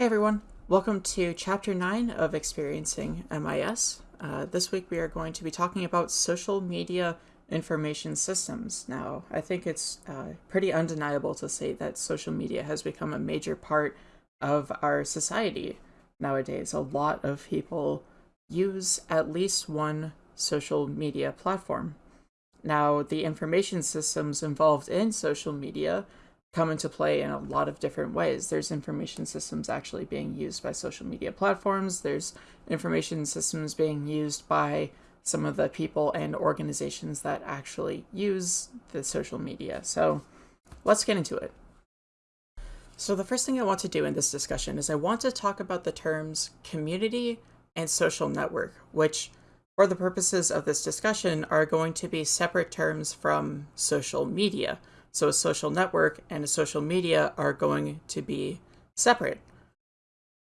Hey everyone, welcome to Chapter 9 of Experiencing MIS. Uh, this week we are going to be talking about social media information systems. Now, I think it's uh, pretty undeniable to say that social media has become a major part of our society nowadays. A lot of people use at least one social media platform. Now, the information systems involved in social media come into play in a lot of different ways. There's information systems actually being used by social media platforms. There's information systems being used by some of the people and organizations that actually use the social media. So let's get into it. So the first thing I want to do in this discussion is I want to talk about the terms community and social network, which for the purposes of this discussion are going to be separate terms from social media. So a social network and a social media are going to be separate.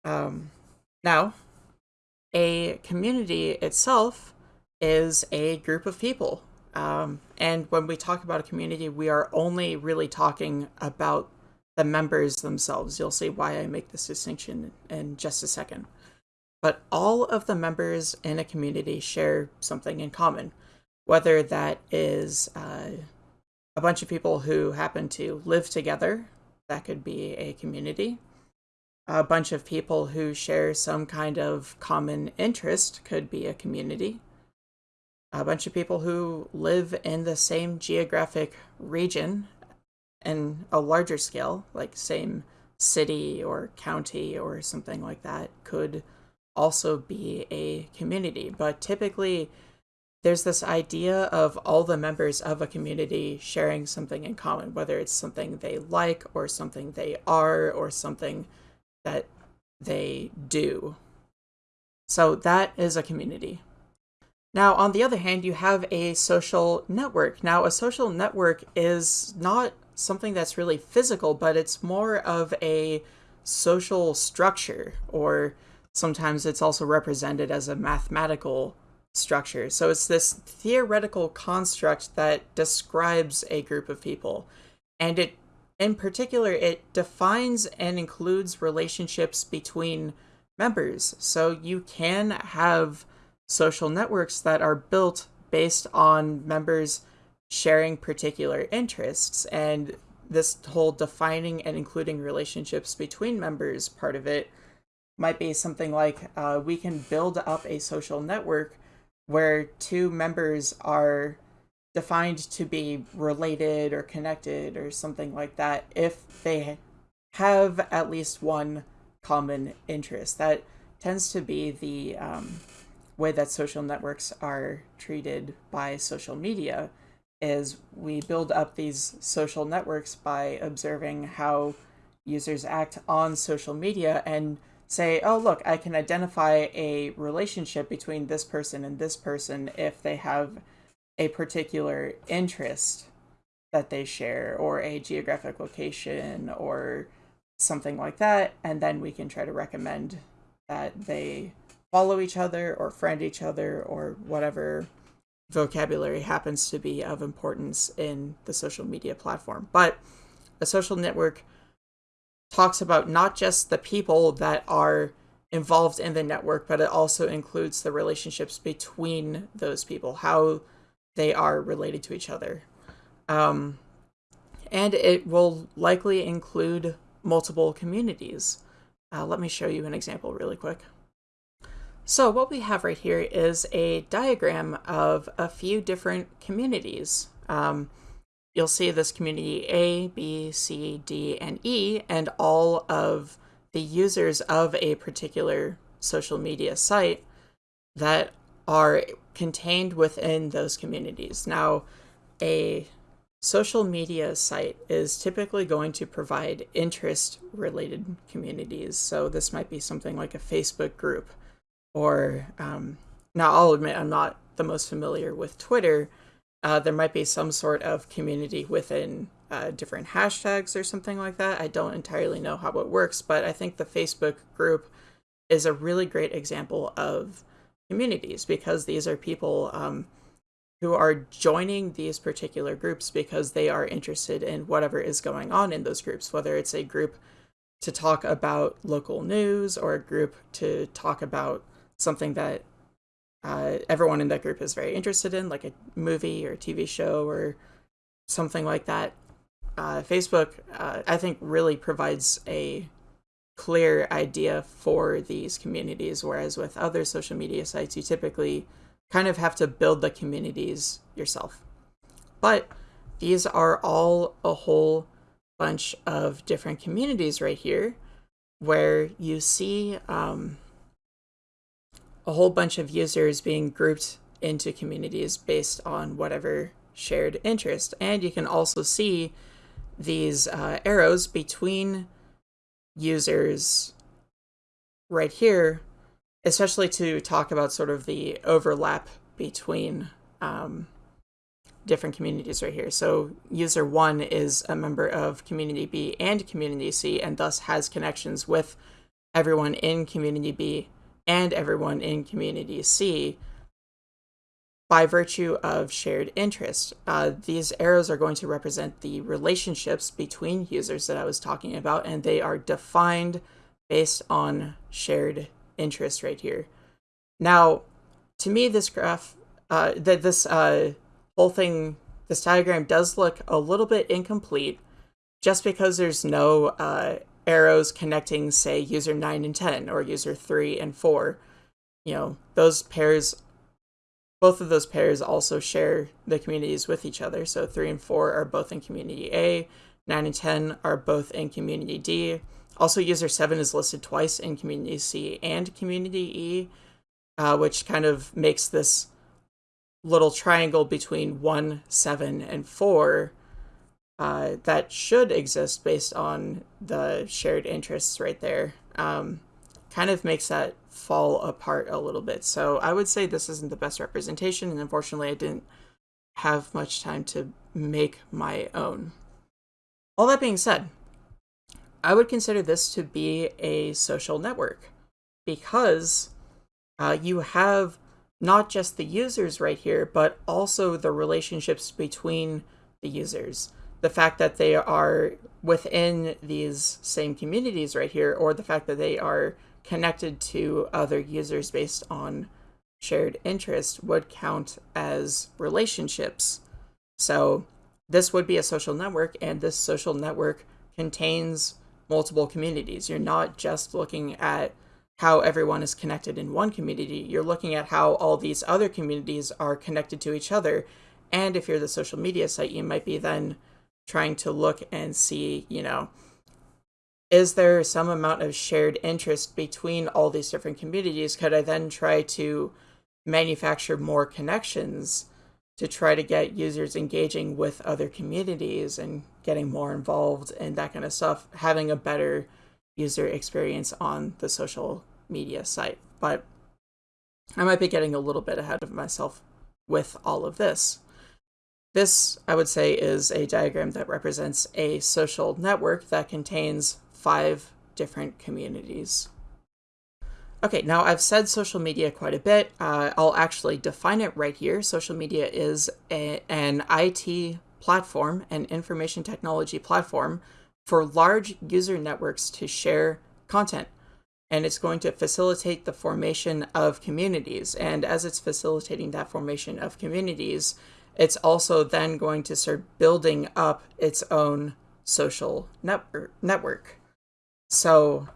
Um, now, a community itself is a group of people. Um, and when we talk about a community, we are only really talking about the members themselves. You'll see why I make this distinction in just a second. But all of the members in a community share something in common, whether that is uh, a bunch of people who happen to live together. That could be a community. A bunch of people who share some kind of common interest could be a community. A bunch of people who live in the same geographic region in a larger scale, like same city or county or something like that, could also be a community. But typically, there's this idea of all the members of a community sharing something in common, whether it's something they like or something they are or something that they do. So that is a community. Now, on the other hand, you have a social network. Now, a social network is not something that's really physical, but it's more of a social structure, or sometimes it's also represented as a mathematical structure. So it's this theoretical construct that describes a group of people. And it in particular it defines and includes relationships between members. So you can have social networks that are built based on members sharing particular interests and this whole defining and including relationships between members part of it might be something like uh, we can build up a social network where two members are defined to be related or connected or something like that if they have at least one common interest. That tends to be the um, way that social networks are treated by social media is we build up these social networks by observing how users act on social media and say, oh, look, I can identify a relationship between this person and this person if they have a particular interest that they share or a geographic location or something like that. And then we can try to recommend that they follow each other or friend each other or whatever vocabulary happens to be of importance in the social media platform. But a social network talks about not just the people that are involved in the network, but it also includes the relationships between those people, how they are related to each other. Um, and it will likely include multiple communities. Uh, let me show you an example really quick. So what we have right here is a diagram of a few different communities. Um, you'll see this community A, B, C, D, and E, and all of the users of a particular social media site that are contained within those communities. Now, a social media site is typically going to provide interest related communities. So this might be something like a Facebook group or um, now I'll admit I'm not the most familiar with Twitter, uh, there might be some sort of community within uh, different hashtags or something like that. I don't entirely know how it works, but I think the Facebook group is a really great example of communities because these are people um, who are joining these particular groups because they are interested in whatever is going on in those groups, whether it's a group to talk about local news or a group to talk about something that uh, everyone in that group is very interested in, like a movie or a TV show or something like that. Uh, Facebook, uh, I think, really provides a clear idea for these communities, whereas with other social media sites, you typically kind of have to build the communities yourself. But these are all a whole bunch of different communities right here where you see um, a whole bunch of users being grouped into communities based on whatever shared interest. And you can also see these uh, arrows between users right here, especially to talk about sort of the overlap between um, different communities right here. So user one is a member of community B and community C and thus has connections with everyone in community B and everyone in community C by virtue of shared interest. Uh, these arrows are going to represent the relationships between users that I was talking about, and they are defined based on shared interest right here. Now, to me, this graph, uh, that this uh, whole thing, this diagram does look a little bit incomplete, just because there's no uh, arrows connecting, say, user 9 and 10 or user 3 and 4. You know, those pairs both of those pairs also share the communities with each other. So 3 and 4 are both in community A, 9 and 10 are both in community D. Also, user 7 is listed twice in community C and community E, uh, which kind of makes this little triangle between 1, 7, and 4 uh, that should exist based on the shared interests right there. Um, kind of makes that fall apart a little bit. So I would say this isn't the best representation, and unfortunately, I didn't have much time to make my own. All that being said, I would consider this to be a social network because uh, you have not just the users right here, but also the relationships between the users. The fact that they are within these same communities right here, or the fact that they are connected to other users based on shared interest would count as relationships. So this would be a social network, and this social network contains multiple communities. You're not just looking at how everyone is connected in one community, you're looking at how all these other communities are connected to each other. And if you're the social media site, you might be then trying to look and see, you know, is there some amount of shared interest between all these different communities? Could I then try to manufacture more connections to try to get users engaging with other communities and getting more involved and that kind of stuff, having a better user experience on the social media site. But I might be getting a little bit ahead of myself with all of this. This, I would say, is a diagram that represents a social network that contains five different communities. Okay, now I've said social media quite a bit. Uh, I'll actually define it right here. Social media is a, an IT platform, an information technology platform for large user networks to share content. And it's going to facilitate the formation of communities. And as it's facilitating that formation of communities, it's also then going to start building up its own social network. So,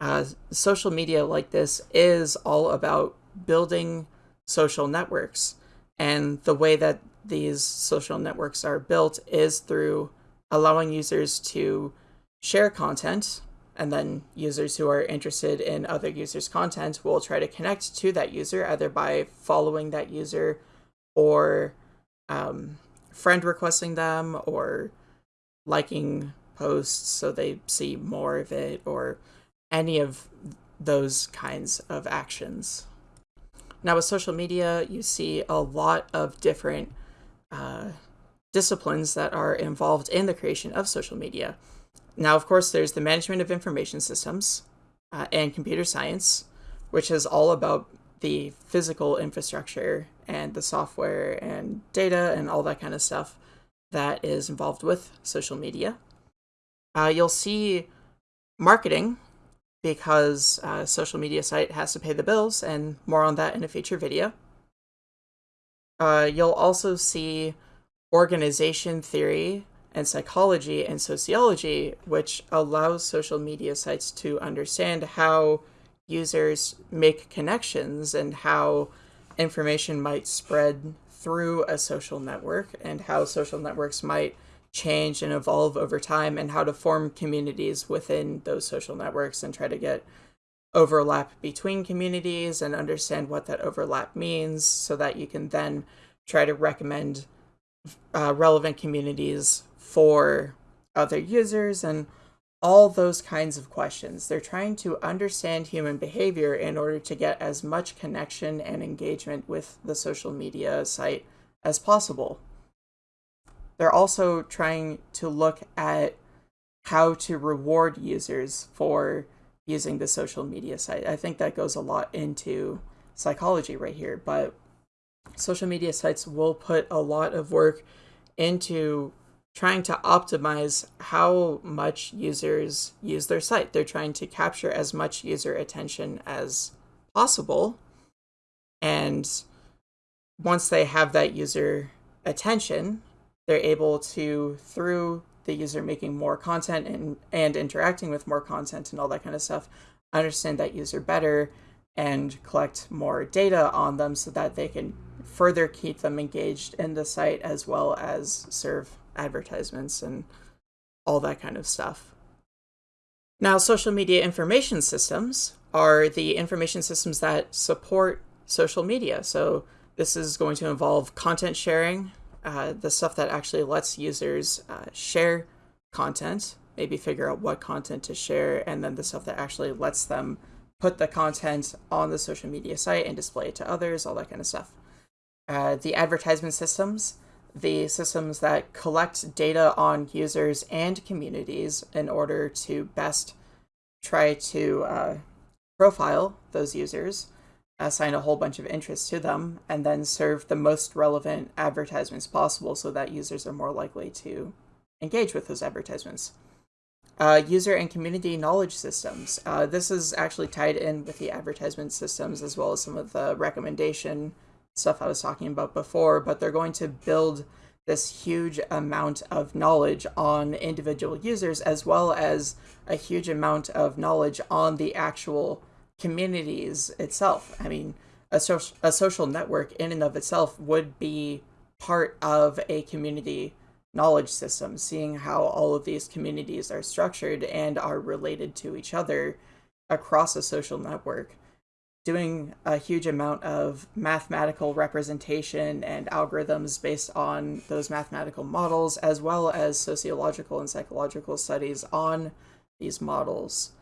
uh, social media like this is all about building social networks. And the way that these social networks are built is through allowing users to share content. And then users who are interested in other users' content will try to connect to that user either by following that user or um, friend requesting them or liking posts so they see more of it or any of those kinds of actions. Now, with social media, you see a lot of different uh, disciplines that are involved in the creation of social media. Now, of course, there's the management of information systems uh, and computer science, which is all about the physical infrastructure and the software and data and all that kind of stuff that is involved with social media uh, you'll see marketing because a social media site has to pay the bills, and more on that in a future video. Uh, you'll also see organization theory and psychology and sociology, which allows social media sites to understand how users make connections and how information might spread through a social network and how social networks might change and evolve over time and how to form communities within those social networks and try to get overlap between communities and understand what that overlap means so that you can then try to recommend uh, relevant communities for other users and all those kinds of questions. They're trying to understand human behavior in order to get as much connection and engagement with the social media site as possible. They're also trying to look at how to reward users for using the social media site. I think that goes a lot into psychology right here, but social media sites will put a lot of work into trying to optimize how much users use their site. They're trying to capture as much user attention as possible. And once they have that user attention, they're able to, through the user making more content and, and interacting with more content and all that kind of stuff, understand that user better and collect more data on them so that they can further keep them engaged in the site as well as serve advertisements and all that kind of stuff. Now, social media information systems are the information systems that support social media. So this is going to involve content sharing, uh, the stuff that actually lets users uh, share content, maybe figure out what content to share, and then the stuff that actually lets them put the content on the social media site and display it to others, all that kind of stuff. Uh, the advertisement systems, the systems that collect data on users and communities in order to best try to uh, profile those users, assign a whole bunch of interests to them, and then serve the most relevant advertisements possible so that users are more likely to engage with those advertisements. Uh, user and community knowledge systems. Uh, this is actually tied in with the advertisement systems as well as some of the recommendation stuff I was talking about before, but they're going to build this huge amount of knowledge on individual users as well as a huge amount of knowledge on the actual communities itself. I mean, a, so a social network in and of itself would be part of a community knowledge system, seeing how all of these communities are structured and are related to each other across a social network doing a huge amount of mathematical representation and algorithms based on those mathematical models, as well as sociological and psychological studies on these models,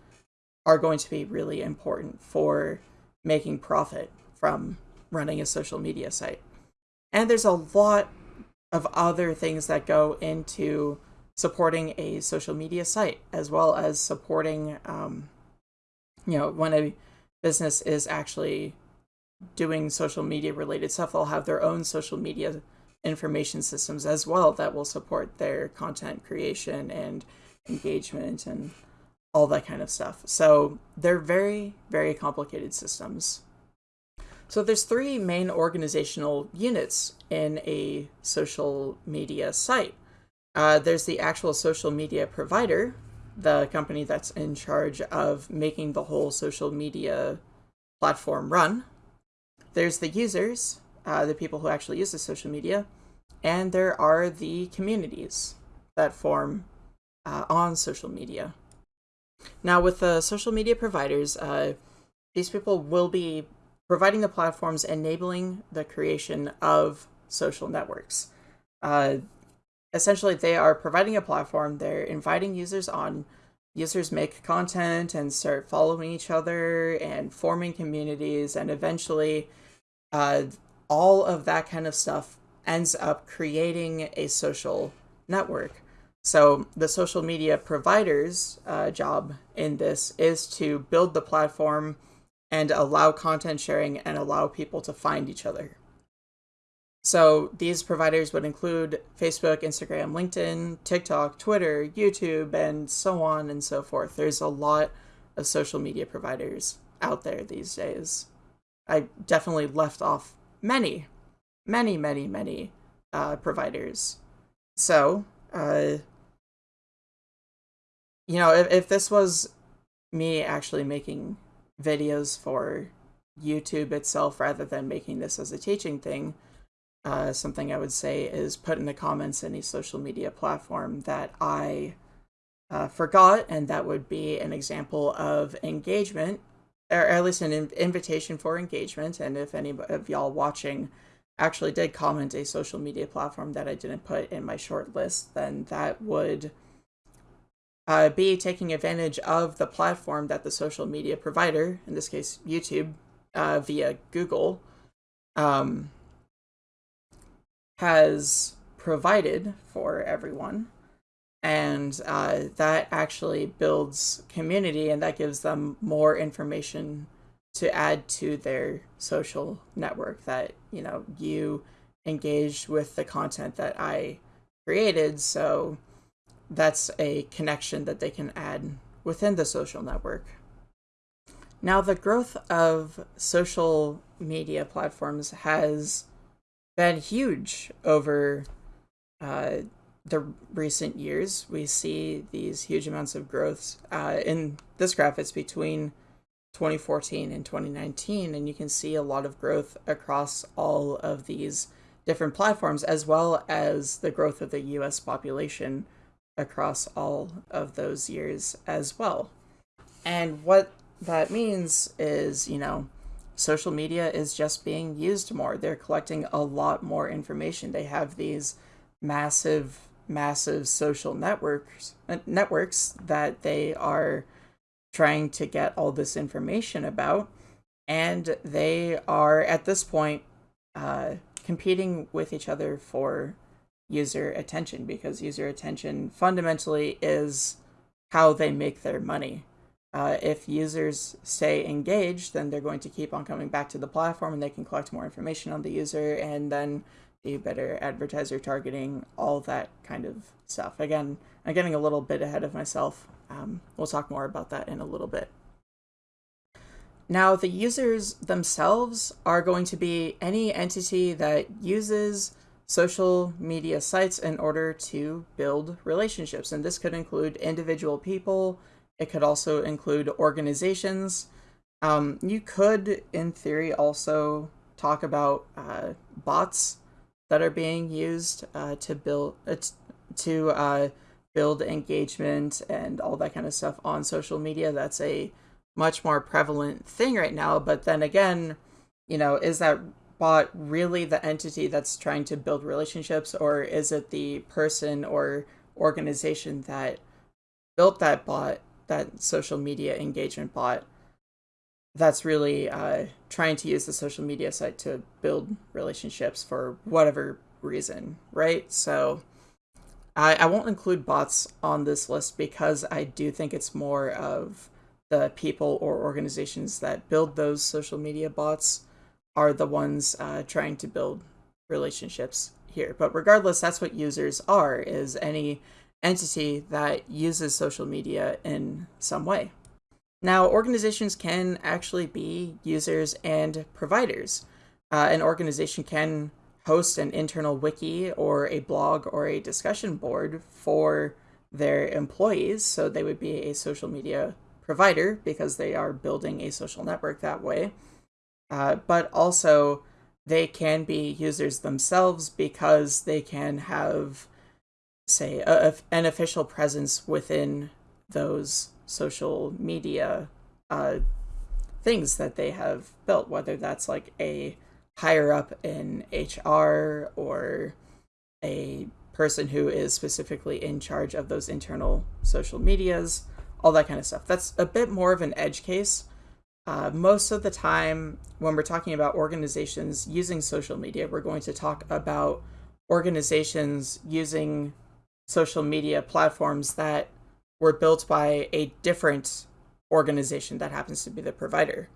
are going to be really important for making profit from running a social media site. And there's a lot of other things that go into supporting a social media site, as well as supporting, um, you know, when a business is actually doing social media related stuff, they'll have their own social media information systems as well that will support their content creation and engagement and all that kind of stuff. So they're very, very complicated systems. So there's three main organizational units in a social media site. Uh, there's the actual social media provider, the company that's in charge of making the whole social media platform run. There's the users, uh, the people who actually use the social media, and there are the communities that form uh, on social media. Now, with the social media providers, uh, these people will be providing the platforms enabling the creation of social networks. Essentially they are providing a platform, they're inviting users on, users make content and start following each other and forming communities and eventually uh, all of that kind of stuff ends up creating a social network. So the social media provider's uh, job in this is to build the platform and allow content sharing and allow people to find each other. So these providers would include Facebook, Instagram, LinkedIn, TikTok, Twitter, YouTube, and so on and so forth. There's a lot of social media providers out there these days. I definitely left off many, many, many, many uh, providers. So, uh, you know, if, if this was me actually making videos for YouTube itself rather than making this as a teaching thing, uh, something I would say is put in the comments any social media platform that I uh, forgot, and that would be an example of engagement, or at least an invitation for engagement. And if any of y'all watching actually did comment a social media platform that I didn't put in my short list, then that would uh, be taking advantage of the platform that the social media provider, in this case YouTube, uh, via Google, um, has provided for everyone. And uh, that actually builds community and that gives them more information to add to their social network that, you know, you engaged with the content that I created. So that's a connection that they can add within the social network. Now, the growth of social media platforms has been huge over uh, the recent years. We see these huge amounts of growth. Uh, in this graph, it's between 2014 and 2019, and you can see a lot of growth across all of these different platforms, as well as the growth of the US population across all of those years as well. And what that means is, you know, social media is just being used more. They're collecting a lot more information. They have these massive, massive social networks uh, networks that they are trying to get all this information about, and they are at this point uh, competing with each other for user attention because user attention fundamentally is how they make their money uh, if users stay engaged, then they're going to keep on coming back to the platform and they can collect more information on the user and then do better advertiser targeting, all that kind of stuff. Again, I'm getting a little bit ahead of myself. Um, we'll talk more about that in a little bit. Now, the users themselves are going to be any entity that uses social media sites in order to build relationships. And this could include individual people, it could also include organizations. Um, you could, in theory, also talk about uh, bots that are being used uh, to build uh, to uh, build engagement and all that kind of stuff on social media. That's a much more prevalent thing right now. But then again, you know, is that bot really the entity that's trying to build relationships, or is it the person or organization that built that bot that social media engagement bot that's really uh, trying to use the social media site to build relationships for whatever reason, right? So I, I won't include bots on this list because I do think it's more of the people or organizations that build those social media bots are the ones uh, trying to build relationships here. But regardless, that's what users are, is any entity that uses social media in some way. Now, organizations can actually be users and providers. Uh, an organization can host an internal wiki or a blog or a discussion board for their employees. So they would be a social media provider because they are building a social network that way. Uh, but also, they can be users themselves because they can have say a, an official presence within those social media uh, things that they have built, whether that's like a higher up in HR or a person who is specifically in charge of those internal social medias, all that kind of stuff. That's a bit more of an edge case. Uh, most of the time, when we're talking about organizations using social media, we're going to talk about organizations using social media platforms that were built by a different organization that happens to be the provider.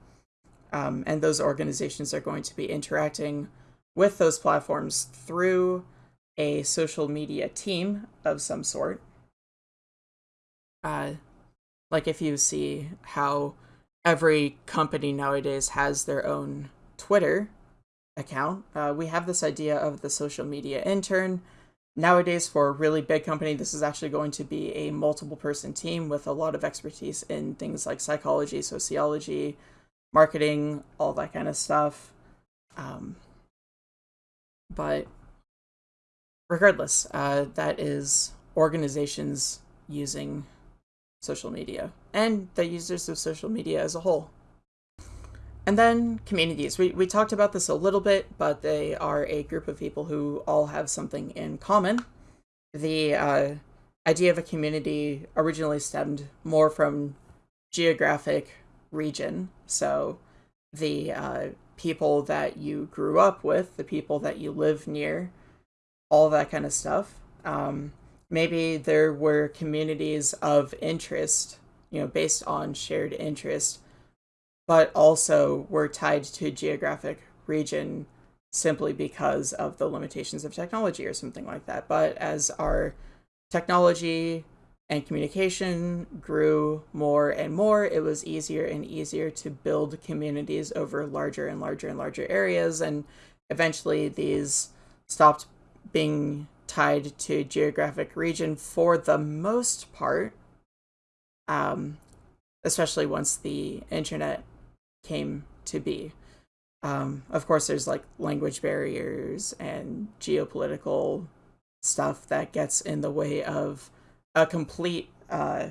Um, and those organizations are going to be interacting with those platforms through a social media team of some sort. Uh, like if you see how every company nowadays has their own Twitter account, uh, we have this idea of the social media intern. Nowadays, for a really big company, this is actually going to be a multiple person team with a lot of expertise in things like psychology, sociology, marketing, all that kind of stuff. Um, but regardless, uh, that is organizations using social media and the users of social media as a whole. And then communities. We, we talked about this a little bit, but they are a group of people who all have something in common. The uh, idea of a community originally stemmed more from geographic region. So the uh, people that you grew up with, the people that you live near, all that kind of stuff. Um, maybe there were communities of interest, you know, based on shared interest, but also were tied to geographic region simply because of the limitations of technology or something like that. But as our technology and communication grew more and more, it was easier and easier to build communities over larger and larger and larger areas. And eventually, these stopped being tied to geographic region for the most part, um, especially once the internet came to be. Um, of course, there's like language barriers and geopolitical stuff that gets in the way of a complete uh,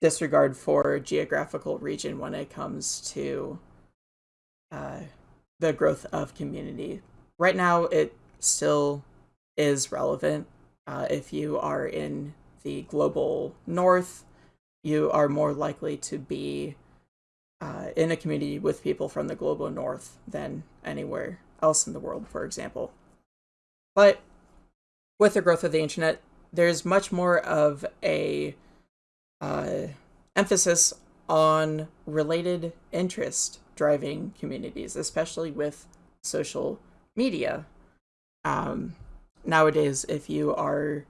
disregard for geographical region when it comes to uh, the growth of community. Right now, it still is relevant. Uh, if you are in the global north, you are more likely to be uh, in a community with people from the global north than anywhere else in the world, for example. But with the growth of the internet, there's much more of a uh, emphasis on related interest driving communities, especially with social media. Um, nowadays, if you are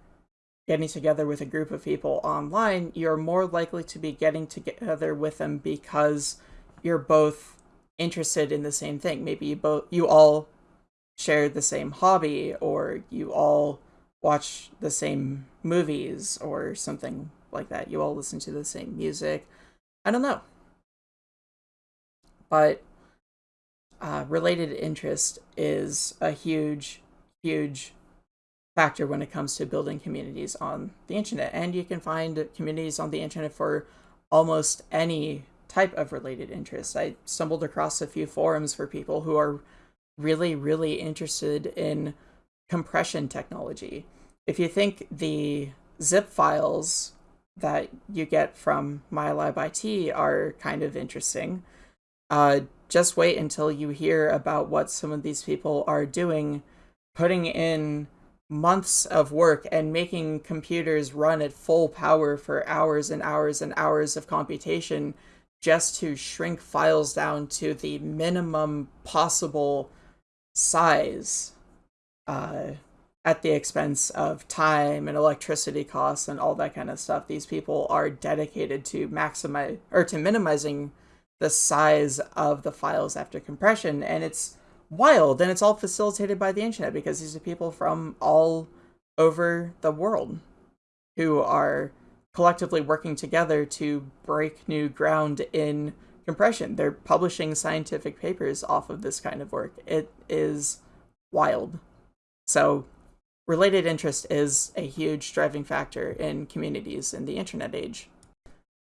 getting together with a group of people online, you're more likely to be getting together with them because you're both interested in the same thing. Maybe you both you all share the same hobby or you all watch the same movies or something like that. You all listen to the same music. I don't know. But uh, related interest is a huge, huge factor when it comes to building communities on the internet. And you can find communities on the internet for almost any type of related interest. I stumbled across a few forums for people who are really, really interested in compression technology. If you think the zip files that you get from MyLab IT are kind of interesting, uh, just wait until you hear about what some of these people are doing, putting in months of work and making computers run at full power for hours and hours and hours of computation just to shrink files down to the minimum possible size uh, at the expense of time and electricity costs and all that kind of stuff. These people are dedicated to maximize or to minimizing the size of the files after compression, and it's wild and it's all facilitated by the internet because these are people from all over the world who are collectively working together to break new ground in compression. They're publishing scientific papers off of this kind of work. It is wild. So, related interest is a huge driving factor in communities in the internet age.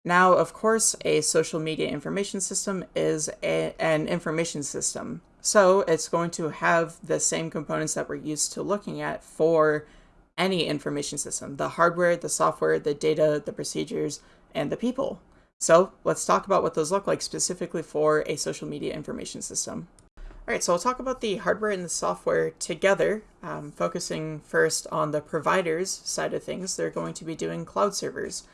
Now, of course, a social media information system is a, an information system. So it's going to have the same components that we're used to looking at for any information system the hardware, the software, the data, the procedures, and the people. So let's talk about what those look like specifically for a social media information system. All right, so I'll talk about the hardware and the software together, um, focusing first on the providers side of things. They're going to be doing cloud servers.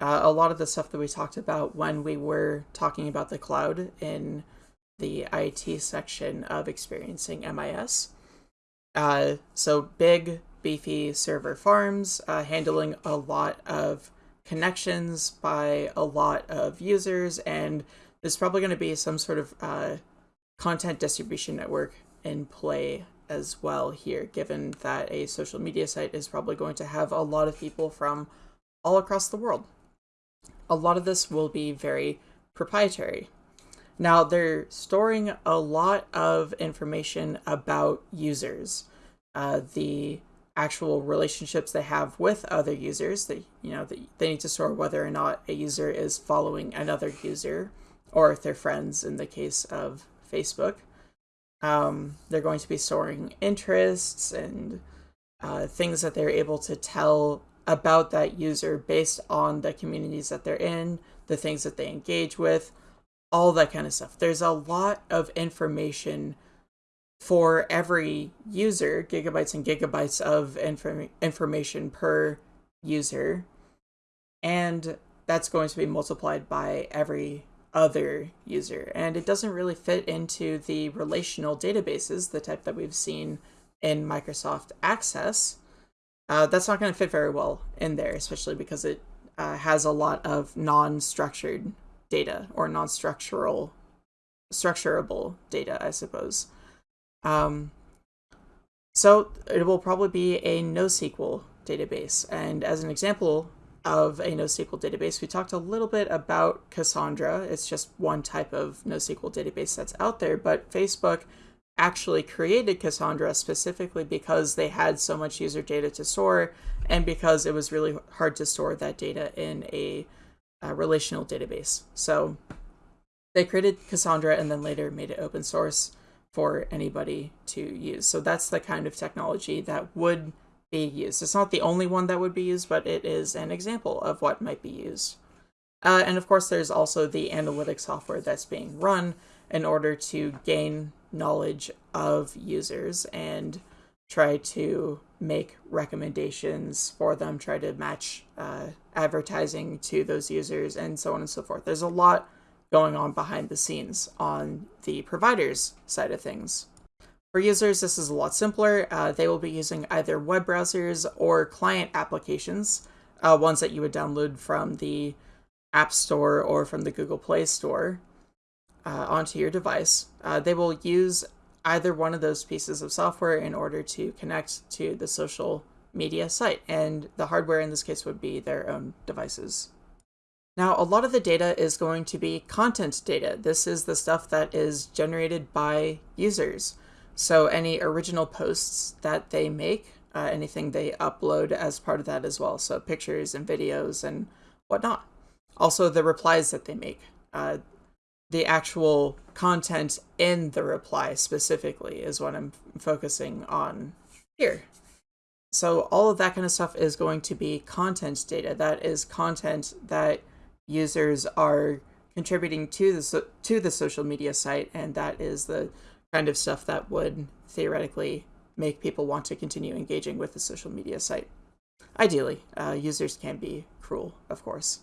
Uh, a lot of the stuff that we talked about when we were talking about the cloud in the IT section of experiencing MIS. Uh, so big, beefy server farms uh, handling a lot of connections by a lot of users, and there's probably going to be some sort of uh, content distribution network in play as well here, given that a social media site is probably going to have a lot of people from all across the world. A lot of this will be very proprietary. Now, they're storing a lot of information about users, uh, the actual relationships they have with other users. They, you know, they, they need to store whether or not a user is following another user, or if they're friends in the case of Facebook. Um, they're going to be storing interests and uh, things that they're able to tell about that user based on the communities that they're in, the things that they engage with, all that kind of stuff. There's a lot of information for every user, gigabytes and gigabytes of inform- information per user. And that's going to be multiplied by every other user. And it doesn't really fit into the relational databases, the type that we've seen in Microsoft Access. Uh, that's not going to fit very well in there, especially because it uh, has a lot of non-structured data or non-structural, structurable data, I suppose. Um, so it will probably be a NoSQL database. And as an example of a NoSQL database. We talked a little bit about Cassandra. It's just one type of NoSQL database that's out there, but Facebook actually created Cassandra specifically because they had so much user data to store and because it was really hard to store that data in a, a relational database. So they created Cassandra and then later made it open source for anybody to use. So that's the kind of technology that would be used. It's not the only one that would be used, but it is an example of what might be used. Uh, and of course, there's also the analytic software that's being run in order to gain knowledge of users and try to make recommendations for them, try to match uh, advertising to those users, and so on and so forth. There's a lot going on behind the scenes on the provider's side of things. For users, this is a lot simpler. Uh, they will be using either web browsers or client applications, uh, ones that you would download from the App Store or from the Google Play Store uh, onto your device. Uh, they will use either one of those pieces of software in order to connect to the social media site, and the hardware in this case would be their own devices. Now, a lot of the data is going to be content data. This is the stuff that is generated by users. So any original posts that they make, uh, anything they upload as part of that as well. So pictures and videos and whatnot. Also the replies that they make. Uh, the actual content in the reply specifically is what I'm focusing on here. So all of that kind of stuff is going to be content data. That is content that users are contributing to the so to the social media site, and that is the kind of stuff that would theoretically make people want to continue engaging with the social media site. Ideally, uh, users can be cruel, of course.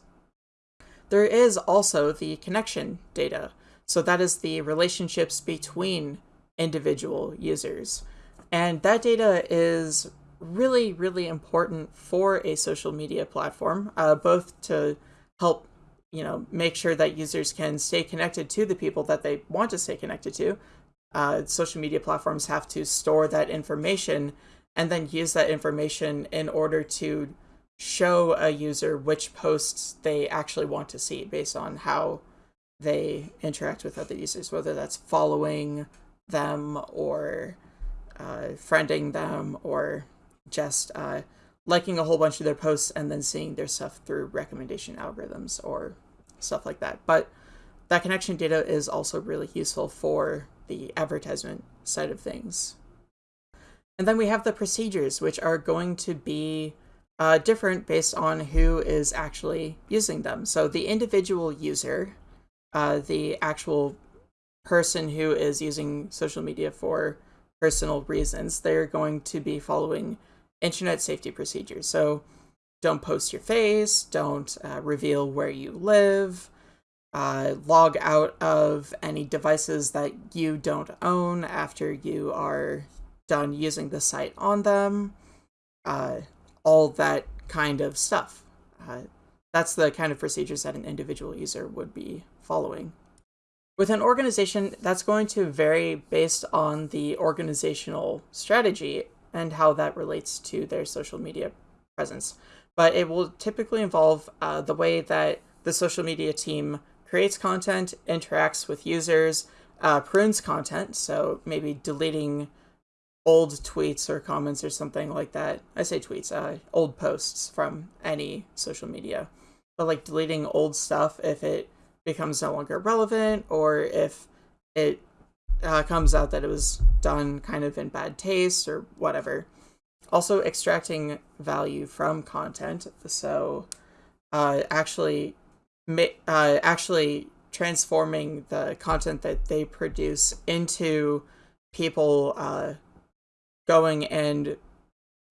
There is also the connection data. So that is the relationships between individual users. And that data is really, really important for a social media platform, uh, both to help you know make sure that users can stay connected to the people that they want to stay connected to uh, social media platforms have to store that information and then use that information in order to show a user which posts they actually want to see based on how they interact with other users, whether that's following them or uh, friending them or just uh, liking a whole bunch of their posts and then seeing their stuff through recommendation algorithms or stuff like that. But that connection data is also really useful for the advertisement side of things. And then we have the procedures, which are going to be uh, different based on who is actually using them. So the individual user, uh, the actual person who is using social media for personal reasons, they're going to be following internet safety procedures. So don't post your face, don't uh, reveal where you live, uh, log out of any devices that you don't own after you are done using the site on them, uh, all that kind of stuff. Uh, that's the kind of procedures that an individual user would be following. With an organization, that's going to vary based on the organizational strategy and how that relates to their social media presence. But it will typically involve uh, the way that the social media team creates content, interacts with users, uh, prunes content, so maybe deleting old tweets or comments or something like that. I say tweets, uh, old posts from any social media. But like deleting old stuff if it becomes no longer relevant or if it uh, comes out that it was done kind of in bad taste or whatever. Also, extracting value from content. So, uh, actually, uh, actually transforming the content that they produce into people uh, going and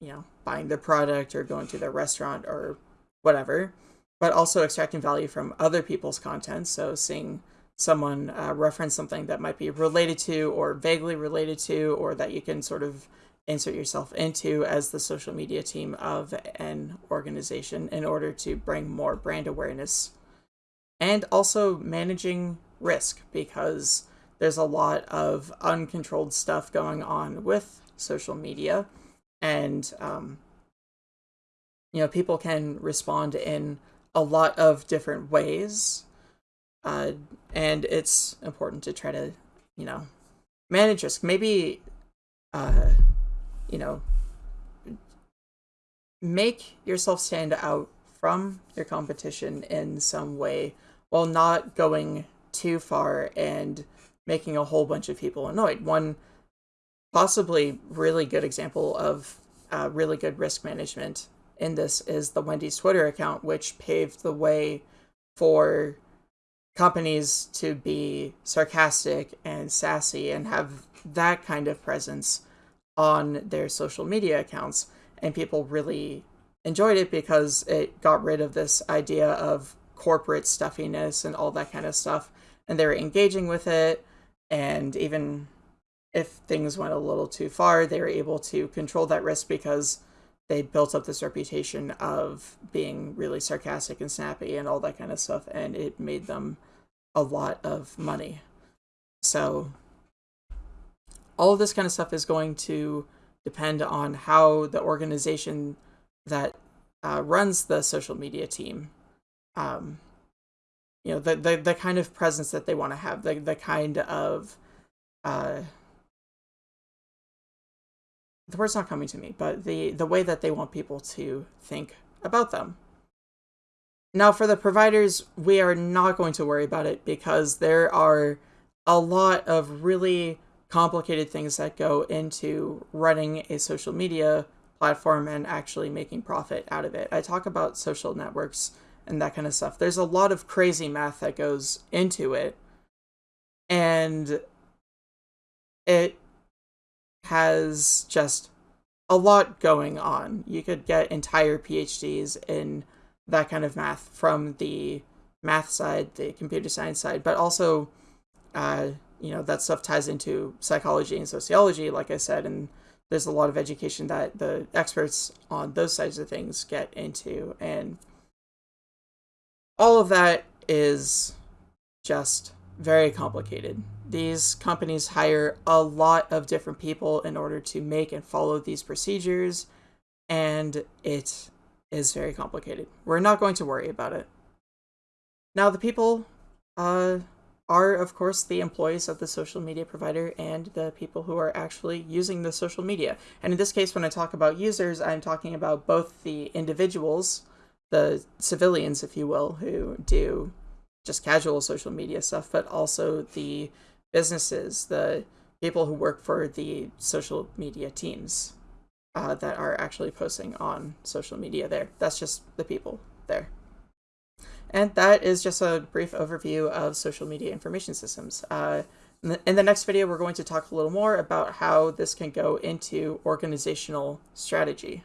you know buying the product or going to their restaurant or whatever but also extracting value from other people's content. So seeing someone uh, reference something that might be related to or vaguely related to or that you can sort of insert yourself into as the social media team of an organization in order to bring more brand awareness. And also managing risk because there's a lot of uncontrolled stuff going on with social media and um, you know people can respond in a lot of different ways uh, and it's important to try to you know manage risk maybe uh, you know make yourself stand out from your competition in some way while not going too far and making a whole bunch of people annoyed. One possibly really good example of uh, really good risk management in this is the Wendy's Twitter account, which paved the way for companies to be sarcastic and sassy and have that kind of presence on their social media accounts. And people really enjoyed it because it got rid of this idea of corporate stuffiness and all that kind of stuff. And they were engaging with it. And even if things went a little too far, they were able to control that risk because they built up this reputation of being really sarcastic and snappy and all that kind of stuff. And it made them a lot of money. So all of this kind of stuff is going to depend on how the organization that uh, runs the social media team um, you know, the, the, the kind of presence that they want to have, the, the kind of, uh, the word's not coming to me, but the, the way that they want people to think about them. Now, for the providers, we are not going to worry about it because there are a lot of really complicated things that go into running a social media platform and actually making profit out of it. I talk about social networks and that kind of stuff. There's a lot of crazy math that goes into it. And it has just a lot going on. You could get entire PhDs in that kind of math from the math side, the computer science side, but also, uh, you know, that stuff ties into psychology and sociology, like I said, and there's a lot of education that the experts on those sides of things get into. And all of that is just very complicated. These companies hire a lot of different people in order to make and follow these procedures, and it is very complicated. We're not going to worry about it. Now, the people uh, are, of course, the employees of the social media provider and the people who are actually using the social media. And in this case, when I talk about users, I'm talking about both the individuals the civilians, if you will, who do just casual social media stuff, but also the businesses, the people who work for the social media teams uh, that are actually posting on social media there. That's just the people there. And that is just a brief overview of social media information systems. Uh, in, the, in the next video, we're going to talk a little more about how this can go into organizational strategy.